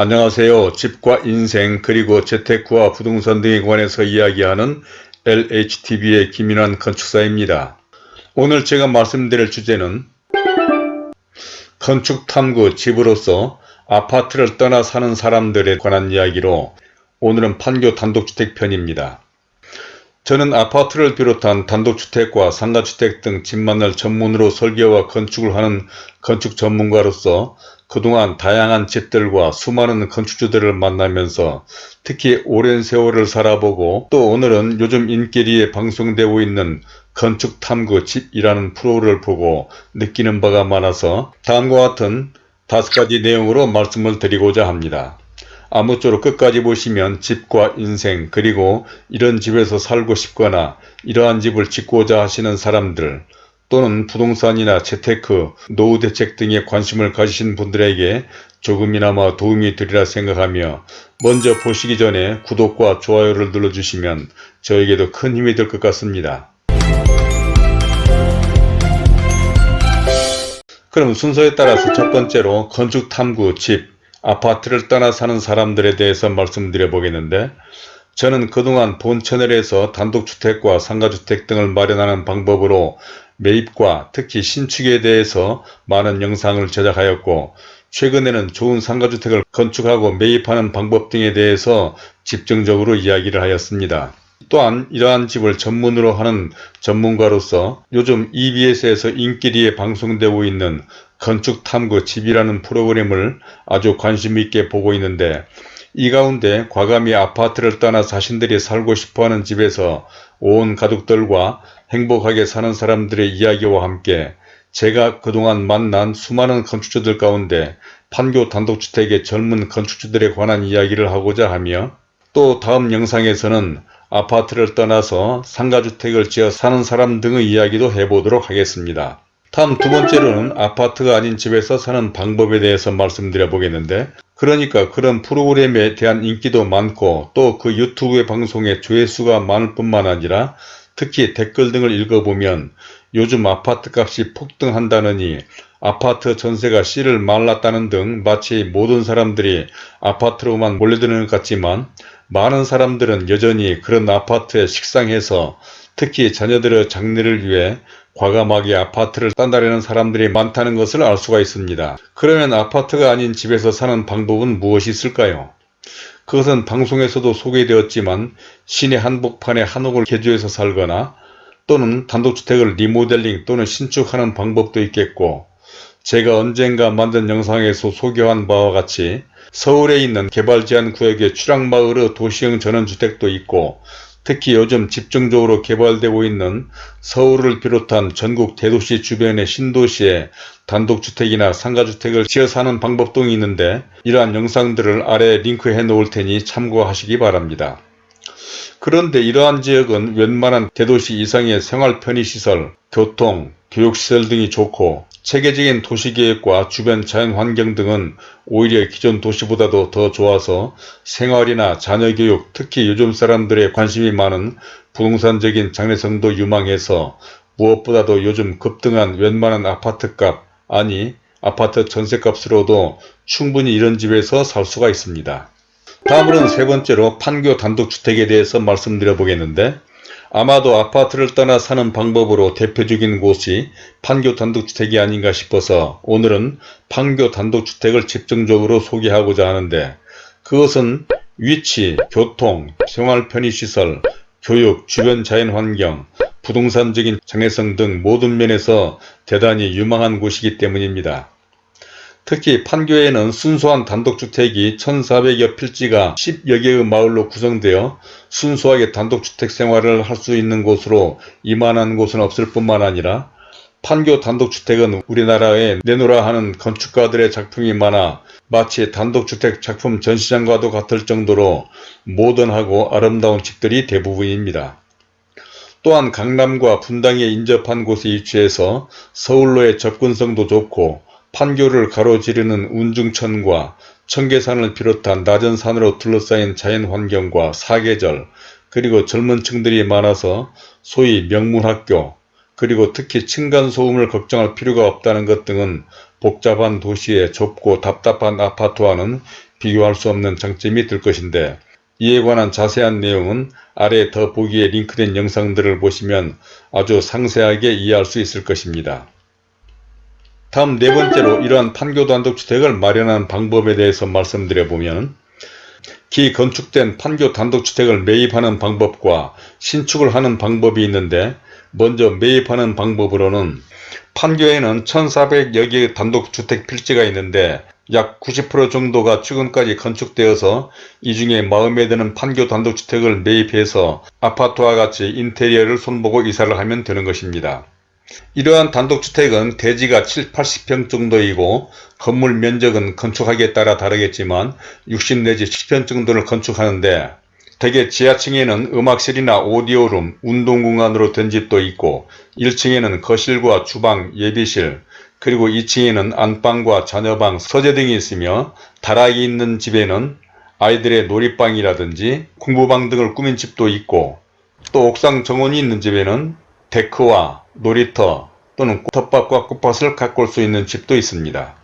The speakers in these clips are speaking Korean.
안녕하세요. 집과 인생 그리고 재테크와 부동산 등에 관해서 이야기하는 LHTV의 김인환 건축사입니다. 오늘 제가 말씀드릴 주제는 건축탐구 집으로서 아파트를 떠나 사는 사람들에 관한 이야기로 오늘은 판교 단독주택 편입니다. 저는 아파트를 비롯한 단독주택과 상가주택 등 집만을 전문으로 설계와 건축을 하는 건축 전문가로서 그동안 다양한 집들과 수많은 건축주들을 만나면서 특히 오랜 세월을 살아보고 또 오늘은 요즘 인기리에 방송되고 있는 건축탐구 집이라는 프로를 보고 느끼는 바가 많아서 다음과 같은 다섯 가지 내용으로 말씀을 드리고자 합니다. 아무쪼록 끝까지 보시면 집과 인생 그리고 이런 집에서 살고 싶거나 이러한 집을 짓고자 하시는 사람들 또는 부동산이나 재테크, 노후 대책 등에 관심을 가지신 분들에게 조금이나마 도움이 되리라 생각하며 먼저 보시기 전에 구독과 좋아요를 눌러주시면 저에게도 큰 힘이 될 것 같습니다. 그럼 순서에 따라서 첫 번째로 건축탐구, 집, 아파트를 떠나 사는 사람들에 대해서 말씀드려 보겠는데 저는 그동안 본 채널에서 단독주택과 상가주택 등을 마련하는 방법으로 매입과 특히 신축에 대해서 많은 영상을 제작하였고 최근에는 좋은 상가주택을 건축하고 매입하는 방법 등에 대해서 집중적으로 이야기를 하였습니다. 또한 이러한 집을 전문으로 하는 전문가로서 요즘 EBS에서 인기리에 방송되고 있는 건축탐구 집이라는 프로그램을 아주 관심 있게 보고 있는데 이 가운데 과감히 아파트를 떠나 자신들이 살고 싶어하는 집에서 온 가족들과 행복하게 사는 사람들의 이야기와 함께 제가 그동안 만난 수많은 건축주들 가운데 판교 단독주택의 젊은 건축주들에 관한 이야기를 하고자 하며 또 다음 영상에서는 아파트를 떠나서 상가주택을 지어 사는 사람 등의 이야기도 해보도록 하겠습니다. 다음 두 번째로는 아파트가 아닌 집에서 사는 방법에 대해서 말씀드려 보겠는데 그러니까 그런 프로그램에 대한 인기도 많고 또 그 유튜브의 방송에 조회수가 많을 뿐만 아니라 특히 댓글 등을 읽어보면 요즘 아파트 값이 폭등한다느니 아파트 전세가 씨를 말랐다는 등 마치 모든 사람들이 아파트로만 몰려드는 것 같지만 많은 사람들은 여전히 그런 아파트에 식상해서 특히 자녀들의 장래를 위해 과감하게 아파트를 딴다려는 사람들이 많다는 것을 알 수가 있습니다. 그러면 아파트가 아닌 집에서 사는 방법은 무엇이 있을까요? 그것은 방송에서도 소개되었지만 시내 한복판에 한옥을 개조해서 살거나 또는 단독주택을 리모델링 또는 신축하는 방법도 있겠고 제가 언젠가 만든 영상에서 소개한 바와 같이 서울에 있는 개발제한 구역의 추락마을의 도시형 전원주택도 있고 특히 요즘 집중적으로 개발되고 있는 서울을 비롯한 전국 대도시 주변의 신도시에 단독주택이나 상가주택을 지어 사는 방법 등이 있는데 이러한 영상들을 아래에 링크해 놓을 테니 참고하시기 바랍니다. 그런데 이러한 지역은 웬만한 대도시 이상의 생활 편의시설, 교통, 교육시설 등이 좋고 체계적인 도시계획과 주변 자연환경 등은 오히려 기존 도시보다도 더 좋아서 생활이나 자녀교육 특히 요즘 사람들의 관심이 많은 부동산적인 장래성도 유망해서 무엇보다도 요즘 급등한 웬만한 아파트값 아니 아파트 전세값으로도 충분히 이런 집에서 살 수가 있습니다. 다음으로는 세 번째로 판교 단독주택에 대해서 말씀드려 보겠는데 아마도 아파트를 떠나 사는 방법으로 대표적인 곳이 판교 단독주택이 아닌가 싶어서 오늘은 판교 단독주택을 집중적으로 소개하고자 하는데 그것은 위치, 교통, 생활 편의시설, 교육, 주변 자연환경, 부동산적인 장애성 등 모든 면에서 대단히 유망한 곳이기 때문입니다. 특히 판교에는 순수한 단독주택이 1400여 필지가 10여 개의 마을로 구성되어 순수하게 단독주택 생활을 할 수 있는 곳으로 이만한 곳은 없을 뿐만 아니라 판교 단독주택은 우리나라에 내놓으라 하는 건축가들의 작품이 많아 마치 단독주택 작품 전시장과도 같을 정도로 모던하고 아름다운 집들이 대부분입니다. 또한 강남과 분당에 인접한 곳에 위치해서 서울로의 접근성도 좋고 판교를 가로지르는 운중천과 청계산을 비롯한 낮은 산으로 둘러싸인 자연환경과 사계절 그리고 젊은 층들이 많아서 소위 명문학교 그리고 특히 층간소음을 걱정할 필요가 없다는 것 등은 복잡한 도시의 좁고 답답한 아파트와는 비교할 수 없는 장점이 될 것인데 이에 관한 자세한 내용은 아래 더 보기에 링크된 영상들을 보시면 아주 상세하게 이해할 수 있을 것입니다. 다음 네 번째로 이러한 판교 단독주택을 마련하는 방법에 대해서 말씀드려보면 기 건축된 판교 단독주택을 매입하는 방법과 신축을 하는 방법이 있는데 먼저 매입하는 방법으로는 판교에는 1400여 개의 단독주택 필지가 있는데 약 90% 정도가 최근까지 건축되어서 이 중에 마음에 드는 판교 단독주택을 매입해서 아파트와 같이 인테리어를 손보고 이사를 하면 되는 것입니다. 이러한 단독주택은 대지가 7, 80평 정도이고 건물 면적은 건축하기에 따라 다르겠지만 60 내지 10평 정도를 건축하는데 대개 지하층에는 음악실이나 오디오룸, 운동공간으로 된 집도 있고 1층에는 거실과 주방, 예비실, 그리고 2층에는 안방과 자녀방, 서재 등이 있으며 다락이 있는 집에는 아이들의 놀이방이라든지 공부방 등을 꾸민 집도 있고 또 옥상 정원이 있는 집에는 데크와 놀이터 또는 텃밭과 꽃밭을 가꿀 수 있는 집도 있습니다.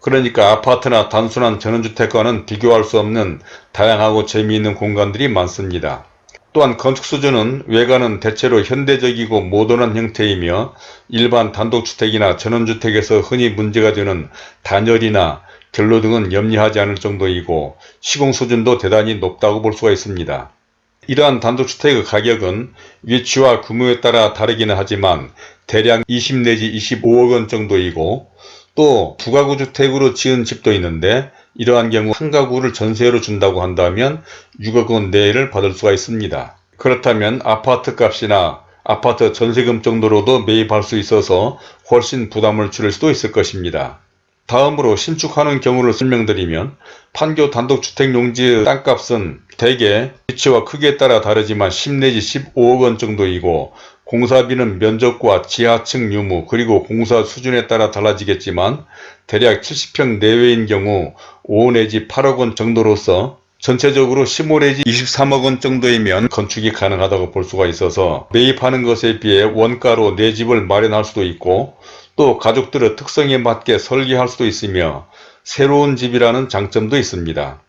그러니까 아파트나 단순한 전원주택과는 비교할 수 없는 다양하고 재미있는 공간들이 많습니다. 또한 건축 수준은 외관은 대체로 현대적이고 모던한 형태이며 일반 단독주택이나 전원주택에서 흔히 문제가 되는 단열이나 결로 등은 염려하지 않을 정도이고 시공 수준도 대단히 높다고 볼 수가 있습니다. 이러한 단독주택의 가격은 위치와 규모에 따라 다르기는 하지만 대략 20 내지 25억원 정도이고 또 두가구 주택으로 지은 집도 있는데 이러한 경우 한 가구를 전세로 준다고 한다면 6억원 내외를 받을 수가 있습니다. 그렇다면 아파트 값이나 아파트 전세금 정도로도 매입할 수 있어서 훨씬 부담을 줄일 수도 있을 것입니다. 다음으로 신축하는 경우를 설명드리면 판교 단독주택 용지의 땅값은 대개 위치와 크기에 따라 다르지만 10 내지 15억원 정도이고 공사비는 면적과 지하층 유무 그리고 공사 수준에 따라 달라지겠지만 대략 70평 내외인 경우 5 내지 8억원 정도로서 전체적으로 15 내지 23억원 정도이면 건축이 가능하다고 볼 수가 있어서 매입하는 것에 비해 원가로 내 집을 마련할 수도 있고 또 가족들의 특성에 맞게 설계할 수도 있으며 새로운 집이라는 장점도 있습니다.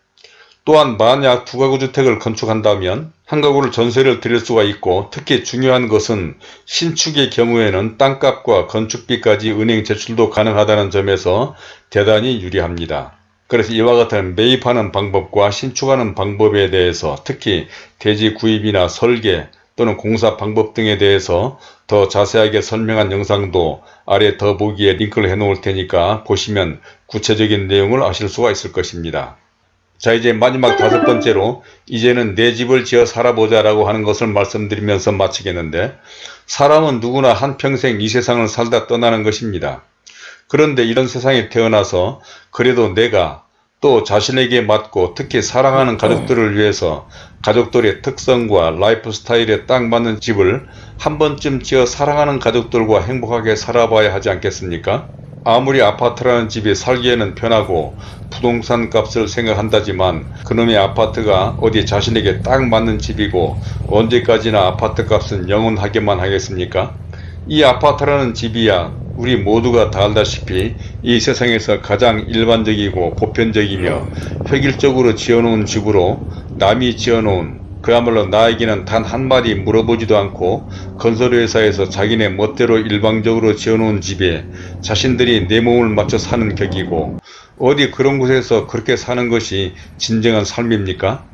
또한 만약 두가구 주택을 건축한다면 한 가구를 전세를 드릴 수가 있고 특히 중요한 것은 신축의 경우에는 땅값과 건축비까지 은행 제출도 가능하다는 점에서 대단히 유리합니다. 그래서 이와 같은 매입하는 방법과 신축하는 방법에 대해서 특히 대지 구입이나 설계 또는 공사 방법 등에 대해서 더 자세하게 설명한 영상도 아래 더보기에 링크를 해 놓을 테니까 보시면 구체적인 내용을 아실 수가 있을 것입니다. 자 이제 마지막 다섯 번째로 이제는 내 집을 지어 살아보자 라고 하는 것을 말씀드리면서 마치겠는데 사람은 누구나 한평생 이 세상을 살다 떠나는 것입니다. 그런데 이런 세상에 태어나서 그래도 내가 또 자신에게 맞고 특히 사랑하는 가족들을 위해서 가족들의 특성과 라이프 스타일에 딱 맞는 집을 한 번쯤 지어 사랑하는 가족들과 행복하게 살아봐야 하지 않겠습니까? 아무리 아파트라는 집이 살기에는 편하고 부동산 값을 생각한다지만 그놈의 아파트가 어디 자신에게 딱 맞는 집이고 언제까지나 아파트 값은 영원하게만 하겠습니까? 이 아파트라는 집이야 우리 모두가 다 알다시피 이 세상에서 가장 일반적이고 보편적이며 획일적으로 지어놓은 집으로 남이 지어놓은 그야말로 나에게는 단 한마디 물어보지도 않고 건설회사에서 자기네 멋대로 일방적으로 지어놓은 집에 자신들이 내 몸을 맞춰 사는 격이고 어디 그런 곳에서 그렇게 사는 것이 진정한 삶입니까?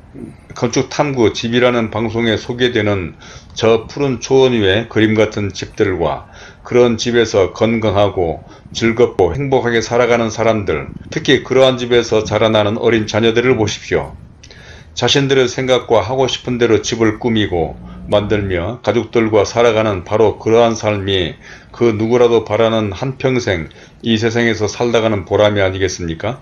건축탐구 집이라는 방송에 소개되는 저 푸른 초원 위에 그림 같은 집들과 그런 집에서 건강하고 즐겁고 행복하게 살아가는 사람들 특히 그러한 집에서 자라나는 어린 자녀들을 보십시오. 자신들의 생각과 하고 싶은 대로 집을 꾸미고 만들며 가족들과 살아가는 바로 그러한 삶이 그 누구라도 바라는 한평생 이 세상에서 살다가는 보람이 아니겠습니까?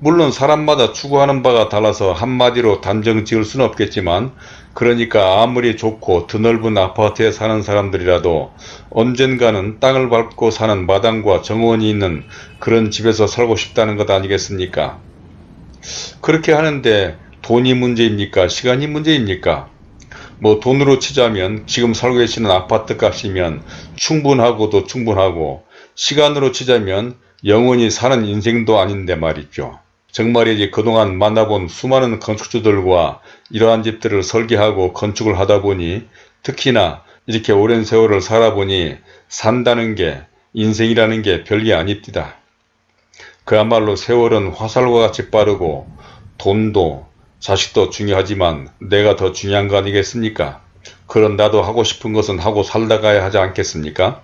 물론 사람마다 추구하는 바가 달라서 한마디로 단정 지을 수는 없겠지만 그러니까 아무리 좋고 드넓은 아파트에 사는 사람들이라도 언젠가는 땅을 밟고 사는 마당과 정원이 있는 그런 집에서 살고 싶다는 것 아니겠습니까? 그렇게 하는데 돈이 문제입니까? 시간이 문제입니까? 뭐 돈으로 치자면 지금 살고 계시는 아파트 값이면 충분하고도 충분하고 시간으로 치자면 영원히 사는 인생도 아닌데 말이죠. 정말이지 그동안 만나본 수많은 건축주들과 이러한 집들을 설계하고 건축을 하다 보니 특히나 이렇게 오랜 세월을 살아보니 산다는 게 인생이라는 게 별게 아닙니다. 그야말로 세월은 화살과 같이 빠르고 돈도 자식도 중요하지만 내가 더 중요한 거 아니겠습니까? 그런 나도 하고 싶은 것은 하고 살다 가야 하지 않겠습니까?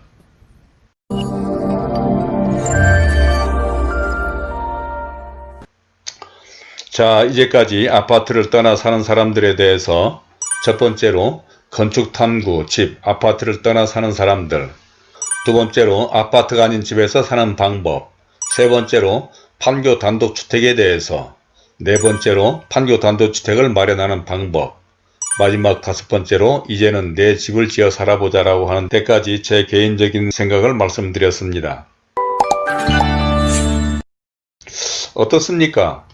자 이제까지 아파트를 떠나 사는 사람들에 대해서 첫 번째로 건축탐구, 집, 아파트를 떠나 사는 사람들 두 번째로 아파트가 아닌 집에서 사는 방법 세 번째로 판교 단독주택에 대해서 네 번째로 판교 단독주택을 마련하는 방법 마지막 다섯 번째로 이제는 내 집을 지어 살아보자 라고 하는 데까지 제 개인적인 생각을 말씀드렸습니다. 어떻습니까?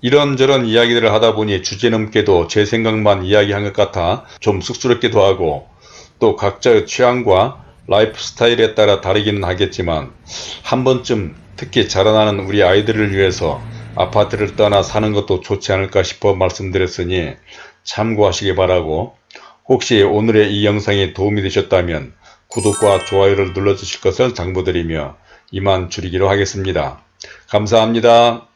이런저런 이야기들을 하다 보니 주제넘게도 제 생각만 이야기한 것 같아 좀 쑥스럽기도 하고 또 각자의 취향과 라이프 스타일에 따라 다르기는 하겠지만 한 번쯤 특히 자라나는 우리 아이들을 위해서 아파트를 떠나 사는 것도 좋지 않을까 싶어 말씀드렸으니 참고하시기 바라고 혹시 오늘의 이 영상이 도움이 되셨다면 구독과 좋아요를 눌러주실 것을 당부드리며 이만 줄이기로 하겠습니다. 감사합니다.